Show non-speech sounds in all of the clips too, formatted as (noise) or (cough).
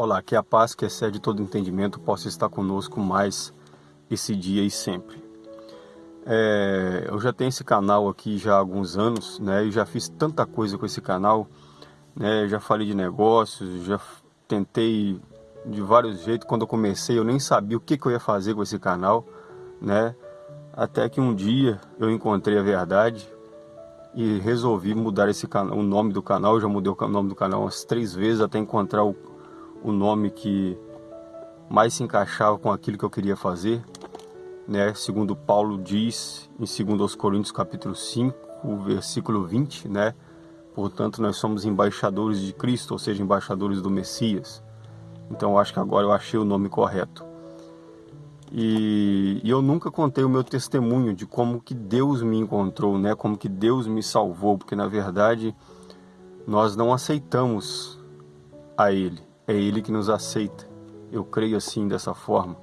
Olá, que a paz que excede todo entendimento possa estar conosco mais esse dia e sempre. É, eu já tenho esse canal aqui já há alguns anos, né? E já fiz tanta coisa com esse canal, né? Já falei de negócios, já tentei de vários jeitos. Quando eu comecei, eu nem sabia o que, que eu ia fazer com esse canal, né? Até que um dia eu encontrei a verdade e resolvi mudar esse canal, o nome do canal. Eu já mudei o nome do canal umas três vezes até encontrar o o nome que mais se encaixava com aquilo que eu queria fazer, né? Segundo Paulo diz em 2 Coríntios capítulo 5, versículo 20, né? Portanto, nós somos embaixadores de Cristo, ou seja, embaixadores do Messias. Então, eu acho que agora eu achei o nome correto. E, e, eu nunca contei o meu testemunho de como que Deus me encontrou, né? Como que Deus me salvou, porque na verdade nós não aceitamos a Ele. É Ele que nos aceita. Eu creio assim, dessa forma.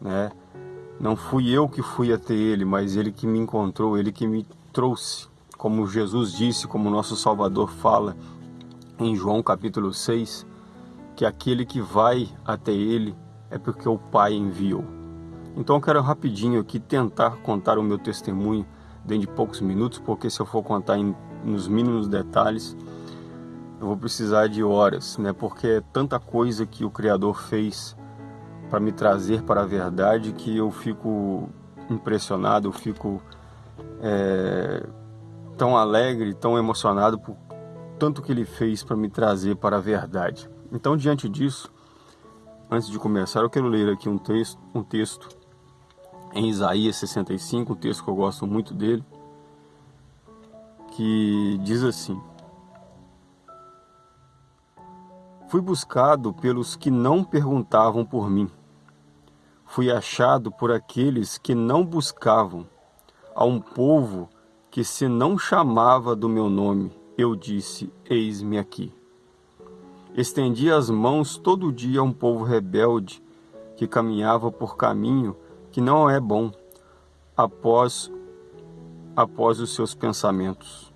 Né? Não fui eu que fui até Ele, mas Ele que me encontrou, Ele que me trouxe. Como Jesus disse, como nosso Salvador fala em João capítulo 6, que aquele que vai até Ele é porque o Pai enviou. Então eu quero rapidinho aqui tentar contar o meu testemunho dentro de poucos minutos, porque se eu for contar em, nos mínimos detalhes, eu vou precisar de horas, né? Porque é tanta coisa que o Criador fez para me trazer para a verdade que eu fico impressionado, eu fico é, tão alegre, tão emocionado por tanto que Ele fez para me trazer para a verdade. Então, diante disso, antes de começar, eu quero ler aqui um texto, um texto em Isaías 65, um texto que eu gosto muito dele, que diz assim: Fui buscado pelos que não perguntavam por mim. Fui achado por aqueles que não buscavam. A um povo que se não chamava do meu nome, eu disse, eis-me aqui. Estendi as mãos todo dia a um povo rebelde, que caminhava por caminho que não é bom, após, após os seus pensamentos.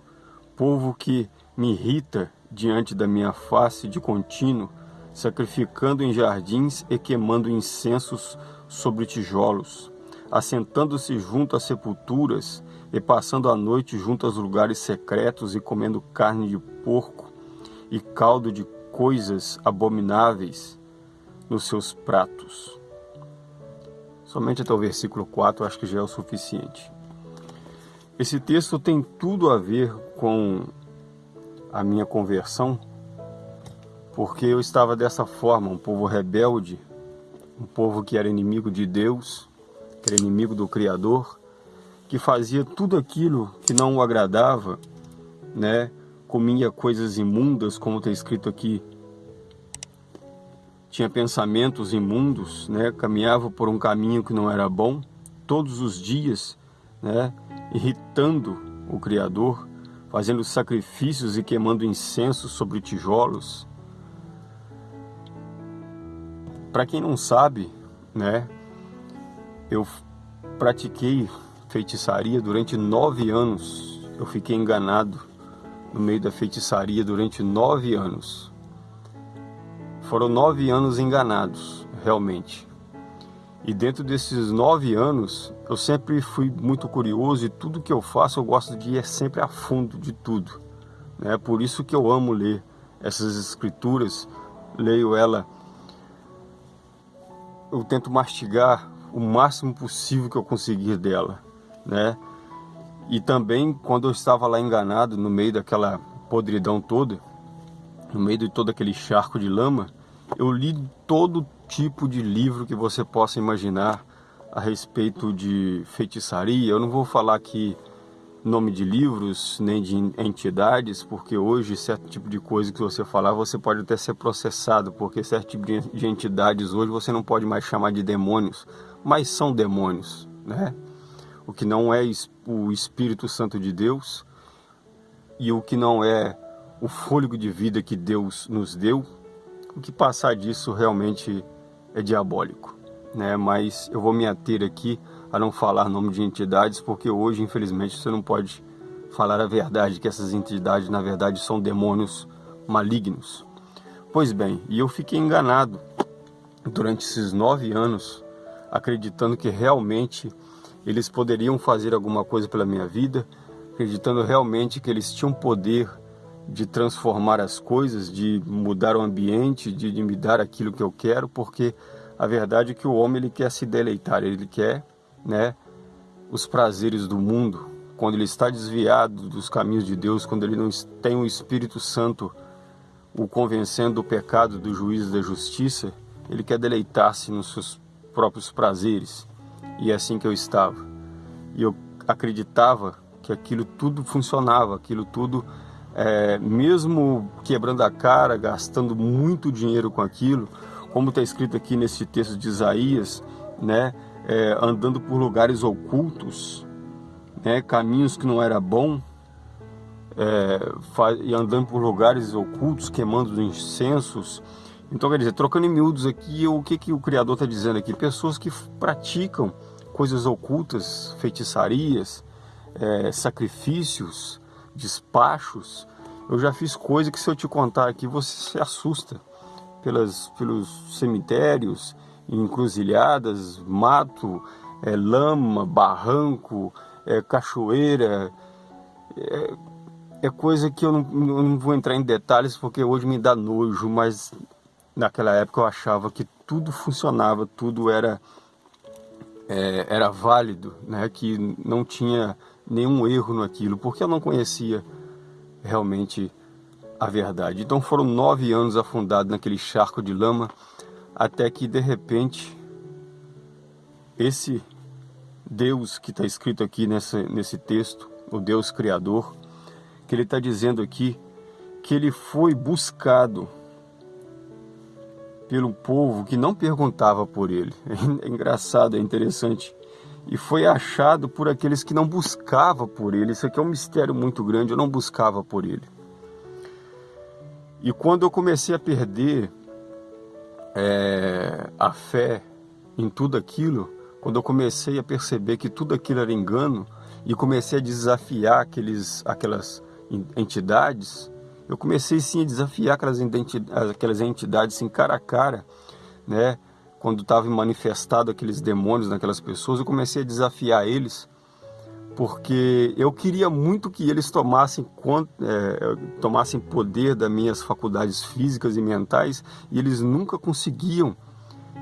Povo que me irrita diante da minha face de contínuo, sacrificando em jardins e queimando incensos sobre tijolos, assentando-se junto às sepulturas e passando a noite junto aos lugares secretos e comendo carne de porco e caldo de coisas abomináveis nos seus pratos. Somente até o versículo 4 acho que já é o suficiente. Esse texto tem tudo a ver com a minha conversão, porque eu estava dessa forma, um povo rebelde, um povo que era inimigo de Deus, que era inimigo do Criador, que fazia tudo aquilo que não o agradava, né? comia coisas imundas, como está escrito aqui, tinha pensamentos imundos, né? caminhava por um caminho que não era bom, todos os dias, né? irritando o Criador, fazendo sacrifícios e queimando incenso sobre tijolos. Para quem não sabe, né, eu pratiquei feitiçaria durante nove anos. Eu fiquei enganado no meio da feitiçaria durante nove anos. Foram nove anos enganados, realmente. E dentro desses nove anos, eu sempre fui muito curioso e tudo que eu faço eu gosto de ir sempre a fundo de tudo. É né? por isso que eu amo ler essas escrituras, leio ela, eu tento mastigar o máximo possível que eu conseguir dela, né? E também quando eu estava lá enganado no meio daquela podridão toda, no meio de todo aquele charco de lama, eu li todo tipo de livro que você possa imaginar a respeito de feitiçaria. Eu não vou falar aqui nome de livros nem de entidades, porque hoje certo tipo de coisa que você falar você pode até ser processado, porque certo tipo de entidades hoje você não pode mais chamar de demônios, mas são demônios, né? O que não é o Espírito Santo de Deus e o que não é o fôlego de vida que Deus nos deu, o que passar disso realmente é diabólico né? Mas eu vou me ater aqui a não falar nome de entidades, porque hoje, infelizmente, você não pode falar a verdade, que essas entidades, na verdade, são demônios malignos. Pois bem, e eu fiquei enganado durante esses nove anos, acreditando que realmente eles poderiam fazer alguma coisa pela minha vida, acreditando realmente que eles tinham poder de transformar as coisas, de mudar o ambiente, de, de me dar aquilo que eu quero, porque a verdade é que o homem ele quer se deleitar, ele quer, né, os prazeres do mundo. Quando ele está desviado dos caminhos de Deus, quando ele não tem o Espírito Santo o convencendo do pecado, do juízo, da justiça, ele quer deleitar-se nos seus próprios prazeres. E é assim que eu estava. E eu acreditava que aquilo tudo funcionava, aquilo tudo, é, mesmo quebrando a cara, gastando muito dinheiro com aquilo, como está escrito aqui nesse texto de Isaías, né, é, andando por lugares ocultos, né, caminhos que não era bom, é, e andando por lugares ocultos, queimando incensos. Então, quer dizer, trocando em miúdos aqui, o que, que o Criador está dizendo aqui? Pessoas que praticam coisas ocultas, feitiçarias, é, sacrifícios, despachos. Eu já fiz coisa que se eu te contar aqui você se assusta. Pelas, pelos cemitérios, encruzilhadas, mato, é, lama, barranco, é, cachoeira. É, é, coisa que eu não, eu não vou entrar em detalhes porque hoje me dá nojo, mas naquela época eu achava que tudo funcionava, tudo era é, era válido, né? que não tinha nenhum erro naquilo, porque eu não conhecia realmente a verdade. Então foram nove anos afundado naquele charco de lama, até que de repente esse Deus que está escrito aqui nessa, nesse texto, o Deus Criador, que ele está dizendo aqui que ele foi buscado pelo povo que não perguntava por ele. (laughs) É engraçado, é interessante. E foi achado por aqueles que não buscavam por ele. Isso aqui é um mistério muito grande, eu não buscava por ele. E quando eu comecei a perder é, a fé em tudo aquilo, quando eu comecei a perceber que tudo aquilo era engano e comecei a desafiar aqueles, aquelas entidades, eu comecei sim a desafiar aquelas, aquelas entidades assim, cara a cara, né? Quando estavam manifestado aqueles demônios naquelas pessoas, eu comecei a desafiar eles, porque eu queria muito que eles tomassem, é, tomassem poder das minhas faculdades físicas e mentais, e eles nunca conseguiam.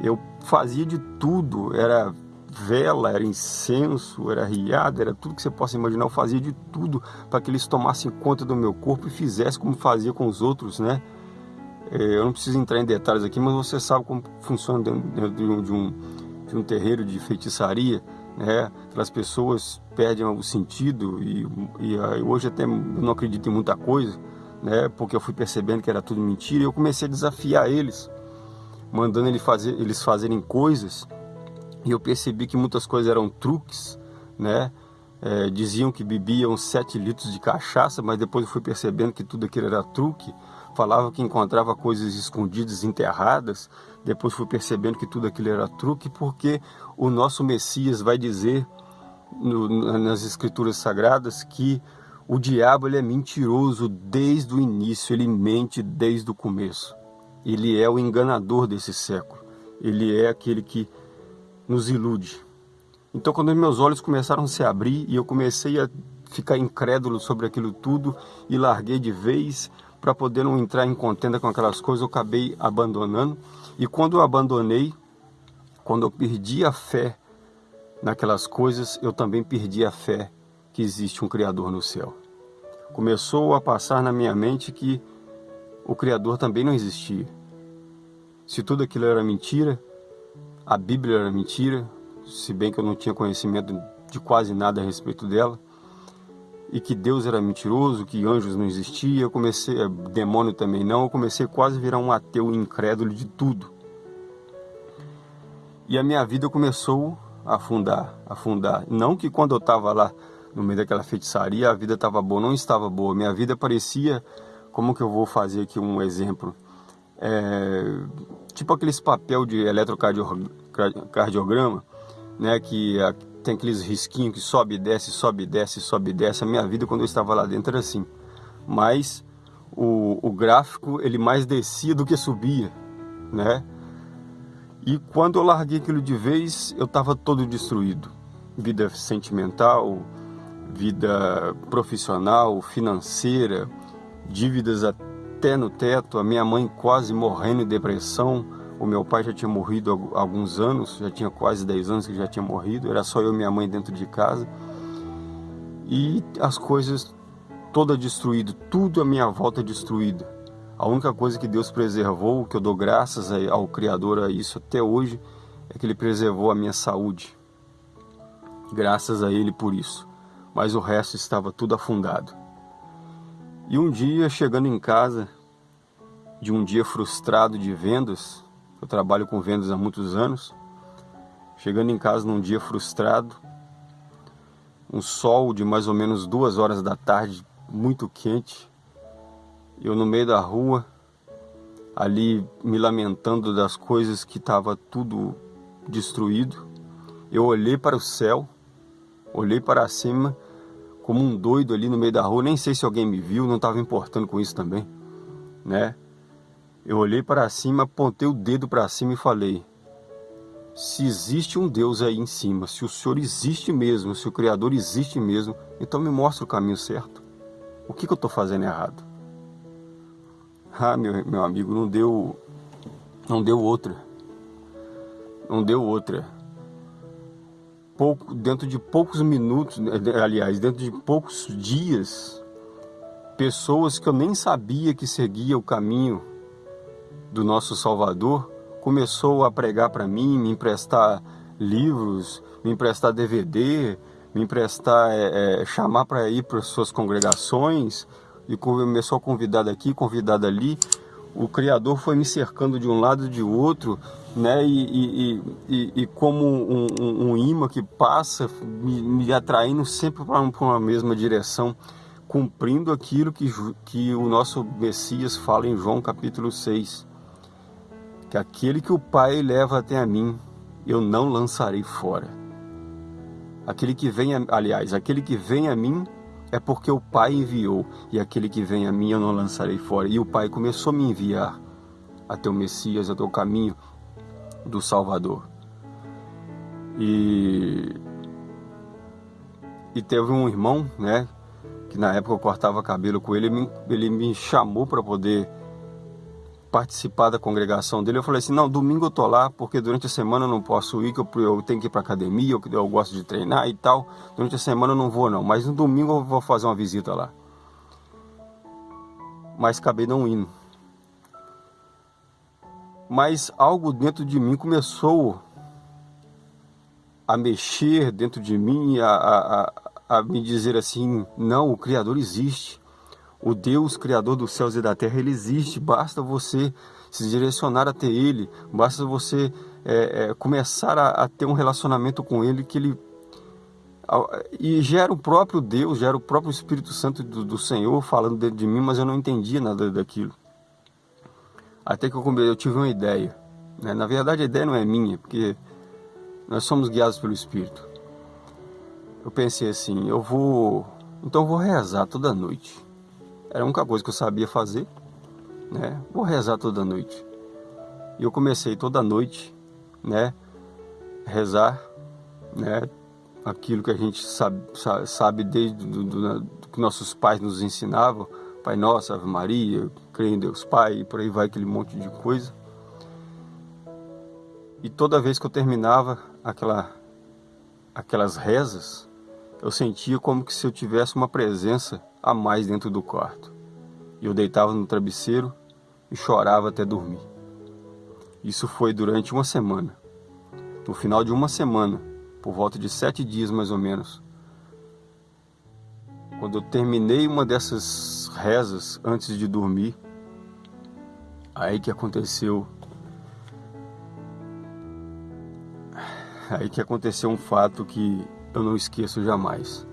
Eu fazia de tudo, era vela, era incenso, era riada, era tudo que você possa imaginar. Eu fazia de tudo para que eles tomassem conta do meu corpo e fizessem como fazia com os outros, né? É, eu não preciso entrar em detalhes aqui, mas você sabe como funciona dentro de um, de um, de um terreiro de feitiçaria, né? Aquelas pessoas perdem o sentido e, e ah, hoje até não acredito em muita coisa, né? Porque eu fui percebendo que era tudo mentira e eu comecei a desafiar eles, mandando eles, fazer, eles fazerem coisas e eu percebi que muitas coisas eram truques, né? É, diziam que bebiam 7 litros de cachaça, mas depois eu fui percebendo que tudo aquilo era truque. Falava que encontrava coisas escondidas, enterradas. Depois fui percebendo que tudo aquilo era truque, porque o nosso Messias vai dizer no, nas Escrituras Sagradas que o diabo ele é mentiroso desde o início, ele mente desde o começo. Ele é o enganador desse século. Ele é aquele que nos ilude. Então, quando meus olhos começaram a se abrir e eu comecei a ficar incrédulo sobre aquilo tudo e larguei de vez para poder não entrar em contenda com aquelas coisas, eu acabei abandonando. E quando eu abandonei, quando eu perdi a fé naquelas coisas, eu também perdi a fé que existe um Criador no céu. Começou a passar na minha mente que o Criador também não existia. Se tudo aquilo era mentira, a Bíblia era mentira, se bem que eu não tinha conhecimento de quase nada a respeito dela, e que Deus era mentiroso, que anjos não existiam, eu comecei, eh, demônio também não, eu comecei quase a virar um ateu incrédulo de tudo. E a minha vida começou a afundar, afundar. Não que quando eu estava lá no meio daquela feitiçaria a vida estava boa, não estava boa. Minha vida parecia, como que eu vou fazer aqui um exemplo? É, tipo aqueles papel de eletrocardiograma, né, que tem aqueles risquinhos que sobe e desce, sobe e desce, sobe e desce. A minha vida quando eu estava lá dentro era assim. Mas o, o gráfico ele mais descia do que subia, né? E quando eu larguei aquilo de vez, eu estava todo destruído. Vida sentimental, vida profissional, financeira, dívidas até no teto, a minha mãe quase morrendo de depressão, o meu pai já tinha morrido há alguns anos, já tinha quase 10 anos que já tinha morrido, era só eu e minha mãe dentro de casa. E as coisas toda destruído, tudo à minha volta destruído. A única coisa que Deus preservou, que eu dou graças ao Criador a isso até hoje, é que Ele preservou a minha saúde. Graças a Ele por isso. Mas o resto estava tudo afundado. E um dia, chegando em casa, de um dia frustrado de vendas, eu trabalho com vendas há muitos anos, chegando em casa num dia frustrado, um sol de mais ou menos duas horas da tarde, muito quente, eu no meio da rua, ali me lamentando das coisas que estava tudo destruído, eu olhei para o céu, olhei para cima, como um doido ali no meio da rua, nem sei se alguém me viu, não estava importando com isso também, né? Eu olhei para cima, apontei o dedo para cima e falei: se existe um Deus aí em cima, se o Senhor existe mesmo, se o Criador existe mesmo, então me mostra o caminho certo. O que, que eu estou fazendo errado? Ah, meu, meu amigo, não deu, não deu outra. Não deu outra pouco, dentro de poucos minutos, aliás, dentro de poucos dias, pessoas que eu nem sabia que seguia o caminho do nosso Salvador começou a pregar para mim, me emprestar livros, me emprestar DVD, me emprestar, é, é, chamar para ir para suas congregações e começou a convidar daqui, convidar ali. O Criador foi me cercando de um lado e de outro né? E, e, e, e como um, um, um, imã que passa, me, me atraindo sempre para uma mesma direção, cumprindo aquilo que, que o nosso Messias fala em João capítulo 6, que aquele que o Pai leva até a mim, eu não lançarei fora. Aquele que vem, aliás, aquele que vem a mim é porque o Pai enviou, e aquele que vem a mim eu não lançarei fora. E o Pai começou a me enviar até o Messias, até o caminho, do Salvador. E, e teve um irmão, né, que na época eu cortava cabelo com ele, ele me, ele me chamou para poder participar da congregação dele. Eu falei assim: não, domingo eu tô lá, porque durante a semana eu não posso ir, que eu, eu tenho que ir para academia, eu, eu gosto de treinar e tal. Durante a semana eu não vou, não, mas no domingo eu vou fazer uma visita lá. Mas acabei não indo mas algo dentro de mim começou a mexer dentro de mim, a, a, a, me dizer assim: não, o Criador existe. O Deus Criador dos céus e da terra, ele existe. Basta você se direcionar até Ele, basta você é, é, começar a, a, ter um relacionamento com Ele que Ele e gera o próprio Deus, gera o próprio Espírito Santo do, do Senhor falando dentro de mim, mas eu não entendia nada daquilo. Até que eu, eu tive uma ideia. Né? Na verdade, a ideia não é minha, porque nós somos guiados pelo Espírito. Eu pensei assim, eu vou... Então eu vou rezar toda noite. Era a única coisa que eu sabia fazer. Né? Vou rezar toda noite. E eu comecei toda noite, né? Rezar, né? Aquilo que a gente sabe, sabe desde do, do, do que nossos pais nos ensinavam. Pai Nosso, Ave Maria, creio em Deus Pai, e por aí vai aquele monte de coisa. E toda vez que eu terminava aquela, aquelas rezas, eu sentia como que se eu tivesse uma presença a mais dentro do quarto. Eu deitava no travesseiro e chorava até dormir. Isso foi durante uma semana. No final de uma semana, por volta de sete dias mais ou menos, quando eu terminei uma dessas rezas antes de dormir, Aí que aconteceu. Aí que aconteceu um fato que eu não esqueço jamais.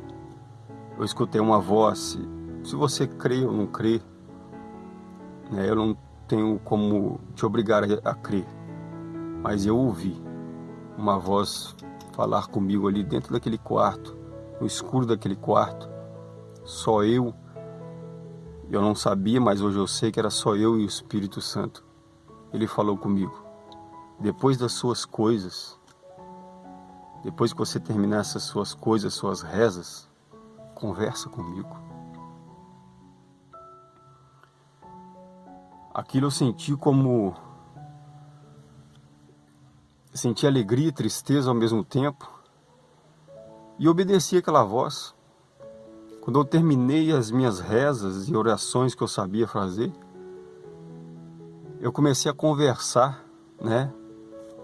Eu escutei uma voz, se você crê ou não crê, né, eu não tenho como te obrigar a, a crer, mas eu ouvi uma voz falar comigo ali dentro daquele quarto, no escuro daquele quarto, só eu Eu não sabia, mas hoje eu sei que era só eu e o Espírito Santo. Ele falou comigo: depois das suas coisas, depois que você terminar essas suas coisas, suas rezas, conversa comigo. Aquilo eu senti como. Senti alegria e tristeza ao mesmo tempo. E obedeci aquela voz. Quando eu terminei as minhas rezas e orações que eu sabia fazer, eu comecei a conversar, né,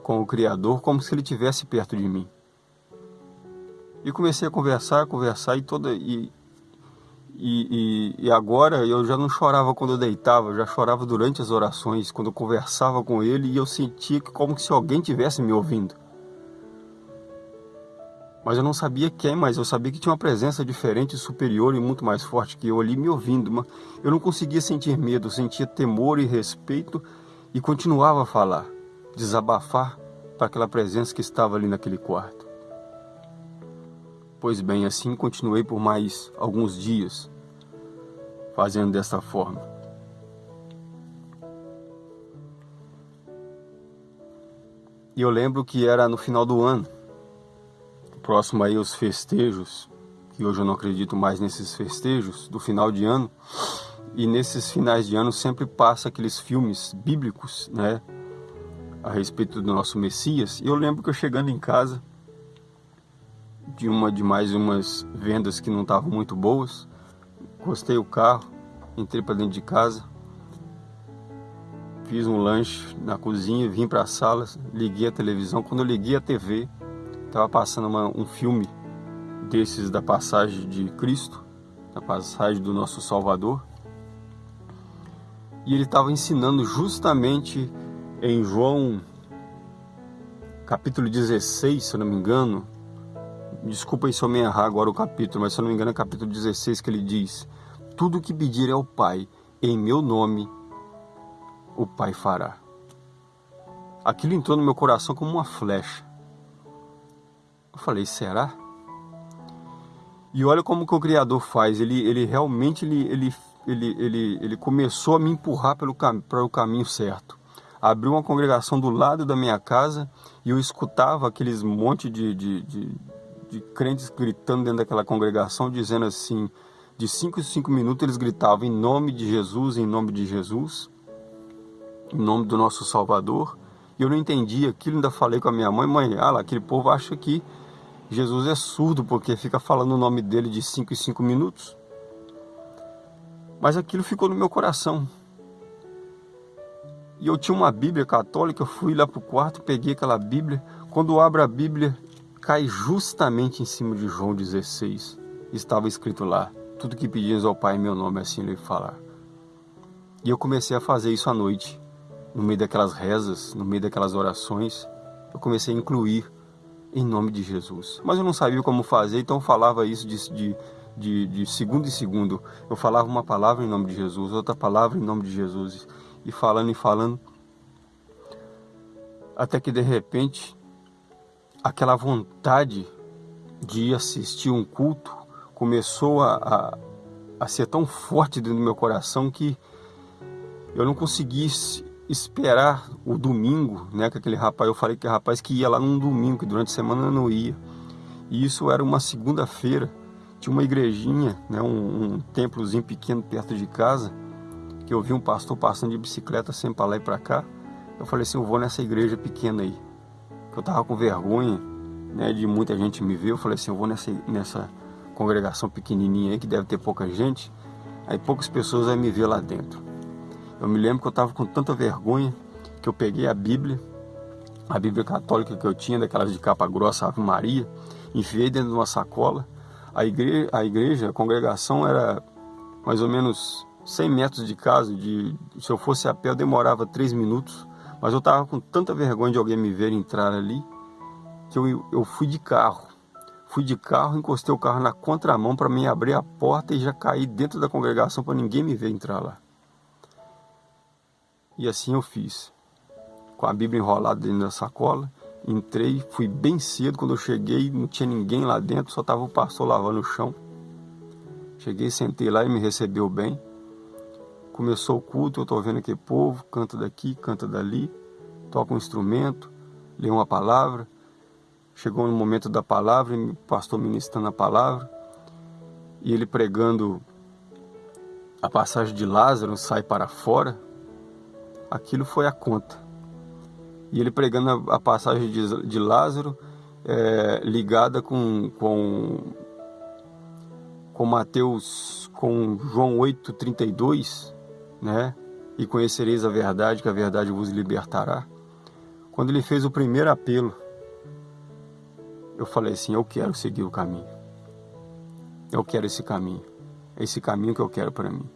com o Criador como se ele tivesse perto de mim. E comecei a conversar, conversar e toda e, e, e, e agora eu já não chorava quando eu deitava, eu já chorava durante as orações, quando eu conversava com ele e eu sentia como se alguém tivesse me ouvindo. Mas eu não sabia quem, mas eu sabia que tinha uma presença diferente, superior e muito mais forte que eu ali me ouvindo. Eu não conseguia sentir medo, sentia temor e respeito e continuava a falar, desabafar para aquela presença que estava ali naquele quarto. Pois bem, assim continuei por mais alguns dias, fazendo dessa forma. E eu lembro que era no final do ano, próximo aí os festejos, que hoje eu não acredito mais nesses festejos do final de ano. E nesses finais de ano sempre passa aqueles filmes bíblicos, né, a respeito do nosso Messias. E eu lembro que eu chegando em casa de uma de mais umas vendas que não estavam muito boas, encostei o carro, entrei para dentro de casa, fiz um lanche na cozinha, vim para a sala, liguei a televisão. Quando eu liguei a TV, Estava passando uma, um filme desses da passagem de Cristo, da passagem do nosso Salvador. E ele estava ensinando justamente em João capítulo 16, se eu não me engano. Desculpa se eu me errar agora o capítulo, mas se eu não me engano é capítulo 16 que ele diz: Tudo que pedir ao Pai em meu nome, o Pai fará. Aquilo entrou no meu coração como uma flecha. Eu falei, será? E olha como que o Criador faz, ele, ele realmente ele, ele, ele, ele, ele começou a me empurrar pelo o caminho certo. Abriu uma congregação do lado da minha casa e eu escutava aqueles monte de, de, de, de crentes gritando dentro daquela congregação, dizendo assim, de 5 em 5 minutos eles gritavam em nome de Jesus, em nome de Jesus, em nome do nosso Salvador. E eu não entendia aquilo, ainda falei com a minha mãe, mãe, ah lá, aquele povo acha que Jesus é surdo porque fica falando o nome dele de 5 em 5 minutos. Mas aquilo ficou no meu coração. E eu tinha uma Bíblia católica, eu fui lá para o quarto, peguei aquela Bíblia. Quando eu abro a Bíblia, cai justamente em cima de João 16. Estava escrito lá, tudo que pedis ao Pai em meu nome, assim ele falar. E eu comecei a fazer isso à noite, no meio daquelas rezas, no meio daquelas orações. Eu comecei a incluir em nome de Jesus. Mas eu não sabia como fazer, então falava isso de, de, de, de segundo em segundo. Eu falava uma palavra em nome de Jesus, outra palavra em nome de Jesus, e falando e falando, até que de repente aquela vontade de assistir um culto começou a, a, a ser tão forte dentro do meu coração que eu não conseguisse esperar o domingo, né, que aquele rapaz, eu falei que rapaz que ia lá num domingo, que durante a semana não ia. E isso era uma segunda-feira, tinha uma igrejinha, né, um, um templozinho pequeno perto de casa, que eu vi um pastor passando de bicicleta sempre para lá e para cá. Eu falei assim, eu vou nessa igreja pequena aí. Eu tava com vergonha, né, de muita gente me ver. Eu falei assim, eu vou nessa nessa congregação pequenininha aí que deve ter pouca gente. Aí poucas pessoas vão me ver lá dentro. Eu me lembro que eu estava com tanta vergonha que eu peguei a Bíblia, a Bíblia católica que eu tinha, daquelas de capa grossa, Ave Maria, enfiei dentro de uma sacola. A igreja, a, igreja, a congregação era mais ou menos 100 metros de casa. De, se eu fosse a pé, eu demorava 3 minutos. Mas eu estava com tanta vergonha de alguém me ver entrar ali, que eu, eu fui de carro. Fui de carro, encostei o carro na contramão para mim abrir a porta e já caí dentro da congregação para ninguém me ver entrar lá. E assim eu fiz. Com a Bíblia enrolada dentro da sacola, entrei, fui bem cedo. Quando eu cheguei, não tinha ninguém lá dentro, só estava o pastor lavando o chão. Cheguei, sentei lá e me recebeu bem. Começou o culto, eu estou vendo aquele povo, canta daqui, canta dali, toca um instrumento, lê uma palavra. Chegou no momento da palavra, o pastor ministrando a palavra, e ele pregando a passagem de Lázaro, sai para fora. Aquilo foi a conta. E ele pregando a, passagem de, de Lázaro, é, ligada com, com, com Mateus, com João 8,32, né? E conhecereis a verdade, que a verdade vos libertará. Quando ele fez o primeiro apelo, eu falei assim: eu quero seguir o caminho. Eu quero esse caminho. É esse caminho que eu quero para mim.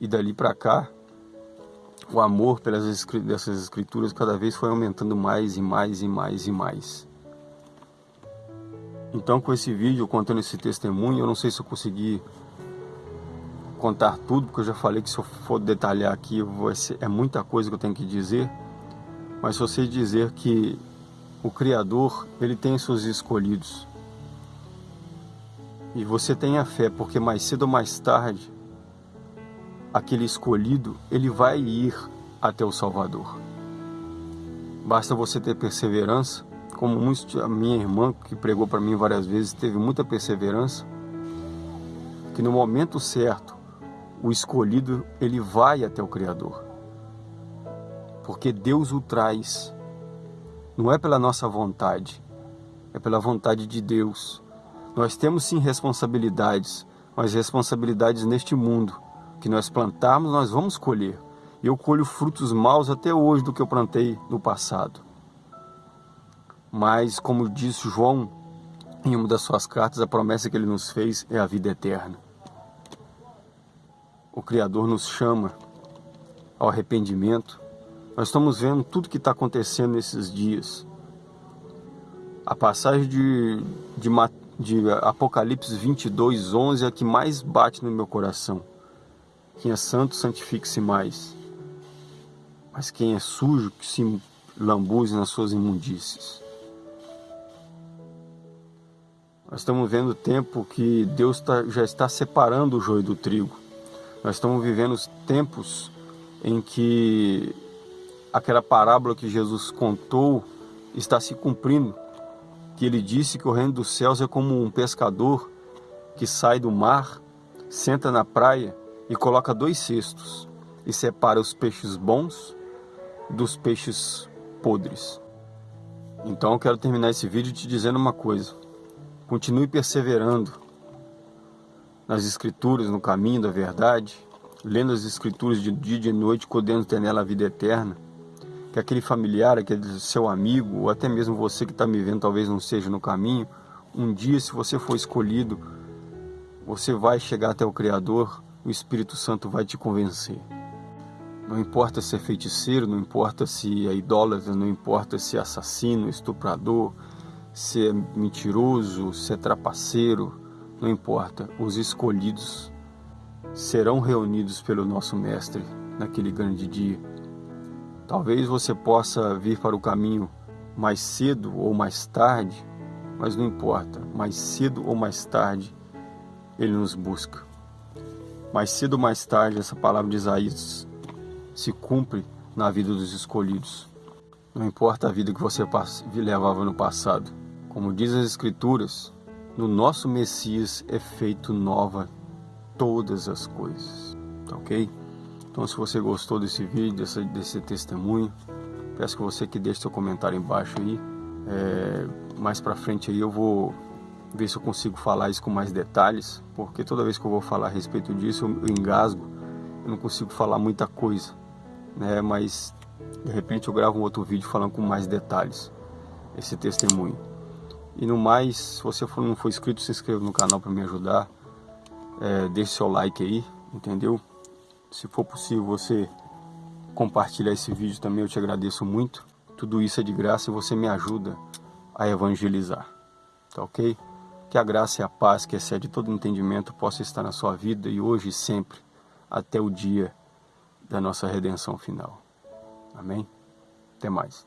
E dali para cá, o amor pelas dessas escrituras cada vez foi aumentando mais e mais e mais e mais. Então, com esse vídeo contando esse testemunho, eu não sei se eu consegui contar tudo, porque eu já falei que se eu for detalhar aqui ser, é muita coisa que eu tenho que dizer, mas só sei dizer que o Criador, ele tem seus escolhidos. E você tenha fé, porque mais cedo ou mais tarde, aquele escolhido, ele vai ir até o Salvador. Basta você ter perseverança, como a minha irmã, que pregou para mim várias vezes, teve muita perseverança, que no momento certo, o escolhido ele vai até o Criador. Porque Deus o traz. Não é pela nossa vontade, é pela vontade de Deus. Nós temos sim responsabilidades, mas responsabilidades neste mundo. Que nós plantarmos, nós vamos colher. Eu colho frutos maus até hoje do que eu plantei no passado. Mas, como disse João em uma das suas cartas, a promessa que ele nos fez é a vida eterna o Criador nos chama ao arrependimento. Nós estamos vendo tudo que está acontecendo nesses dias. A passagem de, de, de Apocalipse 22, 11 é a que mais bate no meu coração. Quem é santo, santifique-se mais. Mas quem é sujo, que se lambuze nas suas imundícies. Nós estamos vendo o tempo que Deus tá, já está separando o joio do trigo. Nós estamos vivendo tempos em que aquela parábola que Jesus contou está se cumprindo, que ele disse que o reino dos céus é como um pescador que sai do mar, senta na praia e coloca dois cestos e separa os peixes bons dos peixes podres. Então eu quero terminar esse vídeo te dizendo uma coisa. Continue perseverando nas escrituras, no caminho da verdade, lendo as escrituras de dia e de noite, podendo ter nela a vida eterna, que aquele familiar, aquele seu amigo, ou até mesmo você que está me vendo, talvez não seja no caminho, um dia, se você for escolhido, você vai chegar até o Criador, o Espírito Santo vai te convencer. Não importa se é feiticeiro, não importa se é idólatra, não importa se é assassino, estuprador, se é mentiroso, se é trapaceiro, não importa, os escolhidos serão reunidos pelo nosso Mestre naquele grande dia. Talvez você possa vir para o caminho mais cedo ou mais tarde, mas não importa, mais cedo ou mais tarde ele nos busca. Mais cedo ou mais tarde essa palavra de Isaías se cumpre na vida dos escolhidos. Não importa a vida que você levava no passado. Como diz as Escrituras, no nosso Messias é feito nova todas as coisas, tá ok? Então se você gostou desse vídeo, desse, desse testemunho, peço que você que deixe seu comentário embaixo aí. É, mais pra frente aí eu vou ver se eu consigo falar isso com mais detalhes, porque toda vez que eu vou falar a respeito disso eu, eu engasgo, eu não consigo falar muita coisa, né? Mas de repente eu gravo um outro vídeo falando com mais detalhes esse testemunho. E no mais, se você for, não for inscrito, se inscreva no canal para me ajudar. É, deixe seu like aí, entendeu? Se for possível você compartilhar esse vídeo também, eu te agradeço muito. Tudo isso é de graça e você me ajuda a evangelizar, tá ok? Que a graça e a paz que excede todo entendimento possa estar na sua vida e hoje e sempre, até o dia da nossa redenção final. Amém? Até mais.